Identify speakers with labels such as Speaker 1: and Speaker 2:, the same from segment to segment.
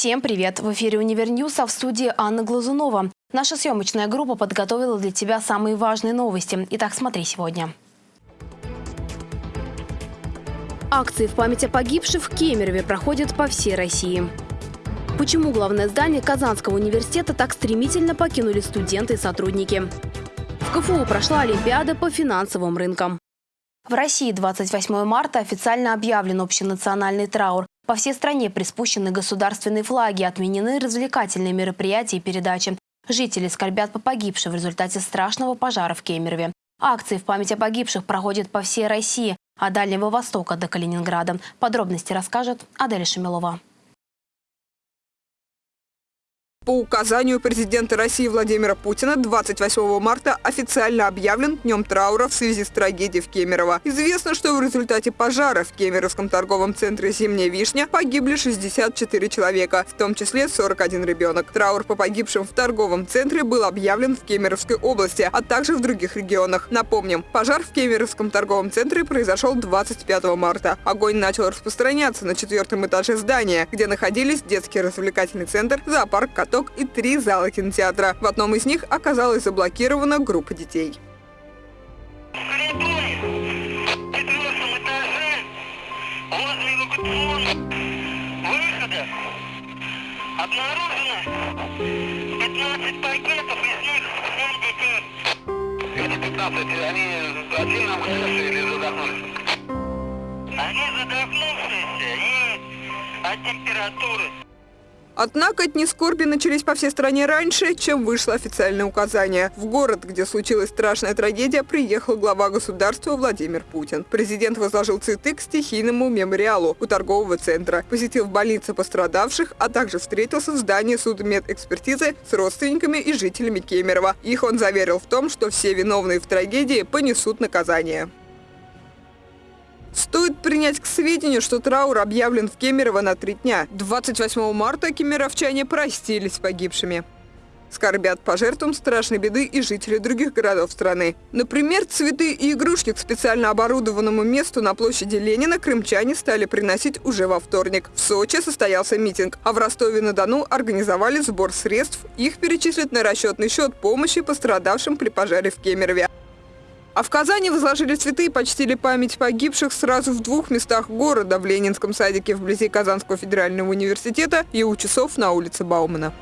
Speaker 1: Всем привет! В эфире «UniverNews», а в студии Анна Глазунова. Наша съемочная группа подготовила для тебя самые важные новости. Итак, смотри сегодня. Акции в память о погибших в Кемерове проходят по всей России. Почему главное здание Казанского университета так стремительно покинули студенты и сотрудники? В КФУ прошла Олимпиада по финансовым рынкам. В России 28 марта официально объявлен общенациональный траур. По всей стране приспущены государственные флаги, отменены развлекательные мероприятия и передачи. Жители скорбят по погибшим в результате страшного пожара в Кемерове. Акции в память о погибших проходят по всей России, от Дальнего Востока до Калининграда. Подробности расскажет Адель Шамилова.
Speaker 2: По указанию президента России Владимира Путина 28 марта официально объявлен днем траура в связи с трагедией в Кемерово. Известно, что в результате пожара в Кемеровском торговом центре «Зимняя вишня» погибли 64 человека, в том числе 41 ребенок. Траур по погибшим в торговом центре был объявлен в Кемеровской области, а также в других регионах. Напомним, пожар в Кемеровском торговом центре произошел 25 марта. Огонь начал распространяться на четвертом этаже здания, где находились детский развлекательный центр, зоопарк котов каток и три зала кинотеатра. В одном из них оказалась заблокирована группа детей.
Speaker 3: обнаружено 15 пакетов, из них 7 детей. Это 15, они ушедшие или задохнулись? Они задохнувшиеся от температуры.
Speaker 2: Однако дни скорби начались по всей стране раньше, чем вышло официальное указание. В город, где случилась страшная трагедия, приехал глава государства Владимир Путин. Президент возложил цветы к стихийному мемориалу у торгового центра, посетил в больнице пострадавших, а также встретился в здании судмедэкспертизы с родственниками и жителями Кемерово. Их он заверил в том, что все виновные в трагедии понесут наказание. Стоит принять к сведению, что траур объявлен в Кемерово на три дня. 28 марта кемеровчане простились с погибшими. Скорбят по жертвам страшной беды и жители других городов страны. Например, цветы и игрушки к специально оборудованному месту на площади Ленина крымчане стали приносить уже во вторник. В Сочи состоялся митинг, а в Ростове-на-Дону организовали сбор средств. Их перечислят на расчетный счет помощи пострадавшим при пожаре в Кемерове. А в Казани возложили цветы и почтили память погибших сразу в двух местах города – в Ленинском садике вблизи Казанского федерального университета и у часов на улице Баумана.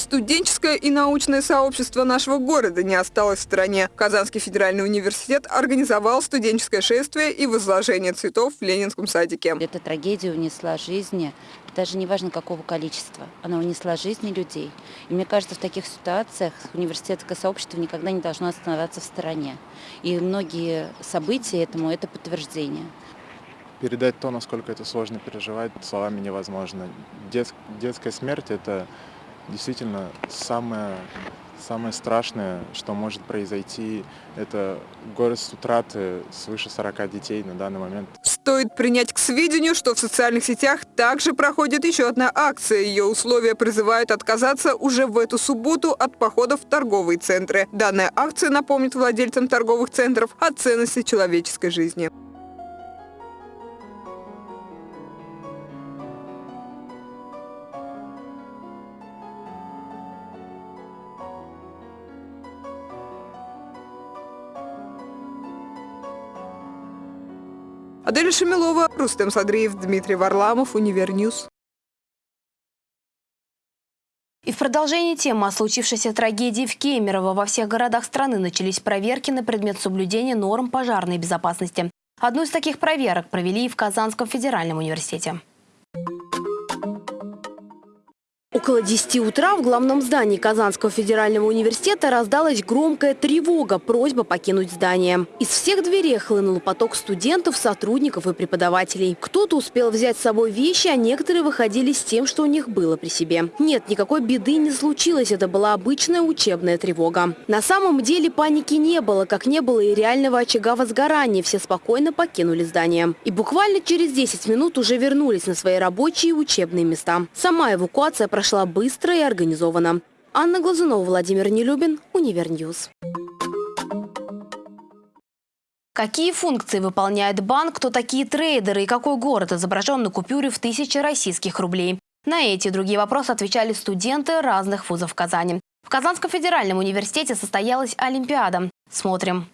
Speaker 2: Студенческое и научное сообщество нашего города не осталось в стране. Казанский федеральный университет организовал студенческое шествие и возложение цветов в Ленинском садике.
Speaker 4: Эта трагедия унесла жизни, даже не важно какого количества, она унесла жизни людей. И мне кажется, в таких ситуациях университетское сообщество никогда не должно оставаться в стороне. И многие события этому – это подтверждение.
Speaker 5: Передать то, насколько это сложно переживать, словами невозможно. Дет, детская смерть – это действительно самое, самое страшное, что может произойти, это город утраты свыше 40 детей на данный момент.
Speaker 2: Стоит принять к сведению, что в социальных сетях также проходит еще одна акция. Ее условия призывают отказаться уже в эту субботу от походов в торговые центры. Данная акция напомнит владельцам торговых центров о ценности человеческой жизни. Аделя Шамилова, Рустем Садриев, Дмитрий Варламов, UniverNews.
Speaker 1: И в продолжении темы о случившейся трагедии в Кемерово во всех городах страны начались проверки на предмет соблюдения норм пожарной безопасности. Одну из таких проверок провели и в Казанском федеральном университете. Около 10 утра в главном здании Казанского федерального университета раздалась громкая тревога, просьба покинуть здание. Из всех дверей хлынул поток студентов, сотрудников и преподавателей. Кто-то успел взять с собой вещи, а некоторые выходили с тем, что у них было при себе. Нет, никакой беды не случилось, это была обычная учебная тревога. На самом деле паники не было, как не было и реального очага возгорания. Все спокойно покинули здание. И буквально через 10 минут уже вернулись на свои рабочие, учебные места. Сама эвакуация прошла прошла быстро и организованно. Анна Глазунова, Владимир Нелюбин, UniverNews. Какие функции выполняет банк, кто такие трейдеры и какой город изображен на купюре в тысячу российских рублей? На эти и другие вопросы отвечали студенты разных вузов Казани. В Казанском федеральном университете состоялась Олимпиада. Смотрим.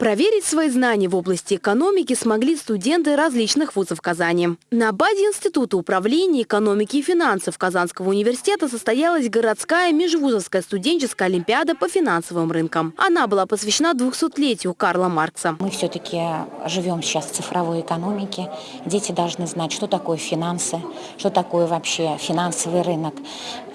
Speaker 1: Проверить свои знания в области экономики смогли студенты различных вузов Казани. На базе Института управления экономики и финансов Казанского университета состоялась городская межвузовская студенческая олимпиада по финансовым рынкам. Она была посвящена 200-летию Карла Маркса.
Speaker 6: Мы все-таки живем сейчас в цифровой экономике. Дети должны знать, что такое финансы, что такое вообще финансовый рынок.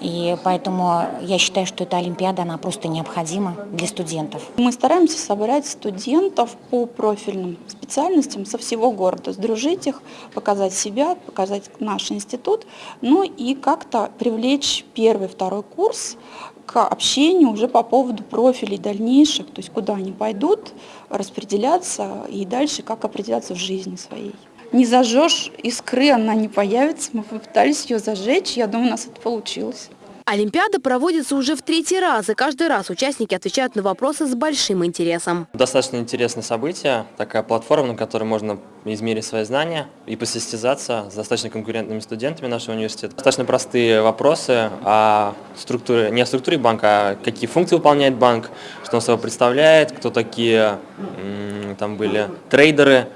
Speaker 6: И поэтому я считаю, что эта олимпиада, она просто необходима для студентов.
Speaker 7: Мы стараемся собрать студентов студентов по профильным специальностям со всего города, сдружить их, показать себя, показать наш институт, ну и как-то привлечь первый, второй курс к общению уже по поводу профилей дальнейших, то есть куда они пойдут, распределяться и дальше как определяться в жизни своей. Не зажжешь искры, она не появится. Мы попытались ее зажечь, я думаю, у нас это получилось.
Speaker 1: Олимпиада проводится уже в третий раз, и каждый раз участники отвечают на вопросы с большим интересом.
Speaker 8: Достаточно интересное событие, такая платформа, на которой можно измерить свои знания и посостязаться с достаточно конкурентными студентами нашего университета. Достаточно простые вопросы о структуре, не о структуре банка, а какие функции выполняет банк, что он собой представляет, кто такие там были трейдеры,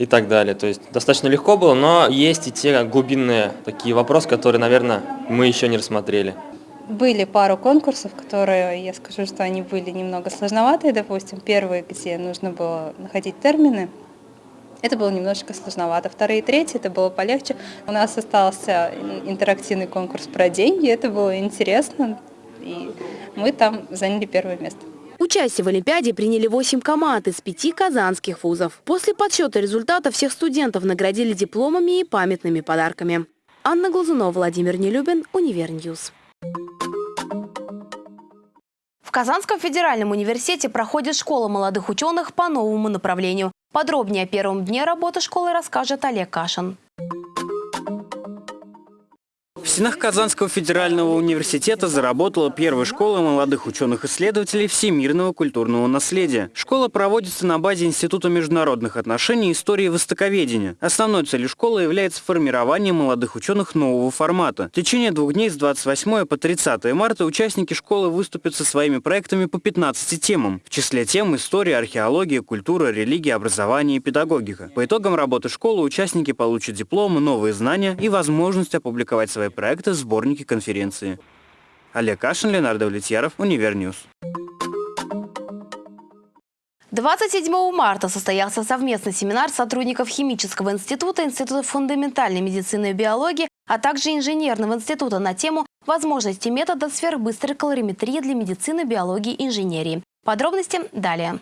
Speaker 8: и так далее. То есть достаточно легко было, но есть и те глубинные такие вопросы, которые, наверное, мы еще не рассмотрели.
Speaker 9: Были пару конкурсов, которые, я скажу, что они были немного сложноватые. Допустим, первый, где нужно было находить термины, это было немножечко сложновато. Вторые и третьи, это было полегче. У нас остался интерактивный конкурс про деньги, это было интересно, и мы там заняли первое место.
Speaker 1: Участие в Олимпиаде приняли 8 команд из пяти казанских вузов. После подсчета результатов всех студентов наградили дипломами и памятными подарками. Анна Глазунова, Владимир Нелюбин, UniverNews. В Казанском федеральном университете проходит школа молодых ученых по новому направлению. Подробнее о первом дне работы школы расскажет Олег Кашин.
Speaker 10: В стенах Казанского федерального университета заработала первая школа молодых ученых-исследователей всемирного культурного наследия. Школа проводится на базе Института международных отношений и истории востоковедения. Основной целью школы является формирование молодых ученых нового формата. В течение двух дней с 28 по 30 марта участники школы выступят со своими проектами по 15 темам. В числе тем история, археология, культура, религия, образование и педагогика. По итогам работы школы участники получат дипломы, новые знания и возможность опубликовать свои проекты в сборнике конференции. Олег Кашин, Ленардо Влетьяров, UniverNews.
Speaker 1: 27 марта состоялся совместный семинар сотрудников Химического института, Института фундаментальной медицины и биологии, а также Инженерного института на тему возможности метода сверхбыстрой калориметрии для медицины, биологии и инженерии. Подробности далее.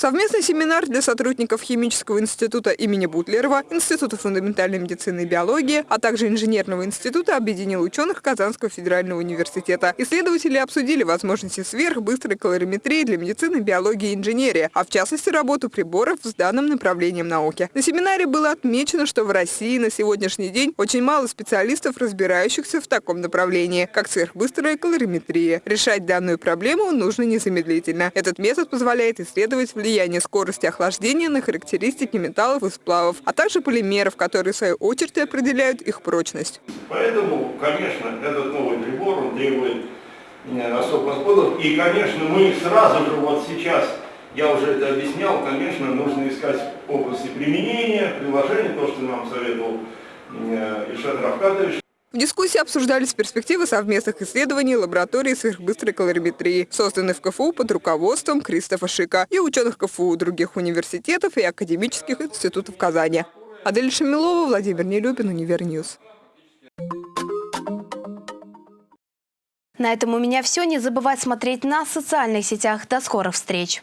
Speaker 2: Совместный семинар для сотрудников Химического института имени Бутлерова, Института фундаментальной медицины и биологии, а также Инженерного института объединил ученых Казанского федерального университета. Исследователи обсудили возможности сверхбыстрой калориметрии для медицины, биологии и инженерии, а в частности работу приборов с данным направлением науки. На семинаре было отмечено, что в России на сегодняшний день очень мало специалистов, разбирающихся в таком направлении, как сверхбыстрая калориметрия. Решать данную проблему нужно незамедлительно. Этот метод позволяет исследовать влияние влияние скорости охлаждения на характеристики металлов и сплавов, а также полимеров, которые в свою очередь определяют их прочность.
Speaker 11: Поэтому, конечно, этот новый прибор он требует э, особых подходов. И, конечно, мы сразу же вот сейчас, я уже это объяснял, конечно, нужно искать области применения, приложения, то, что нам советовал э, Ильшат Равкатович.
Speaker 2: В дискуссии обсуждались перспективы совместных исследований лаборатории сверхбыстрой калориметрии, созданной в КФУ под руководством Кристофа Шика и ученых КФУ других университетов и академических институтов Казани. Адель Шамилова, Владимир Нелюбин, UniverNews.
Speaker 1: На этом у меня все. Не забывай смотреть нас в социальных сетях. До скорых встреч!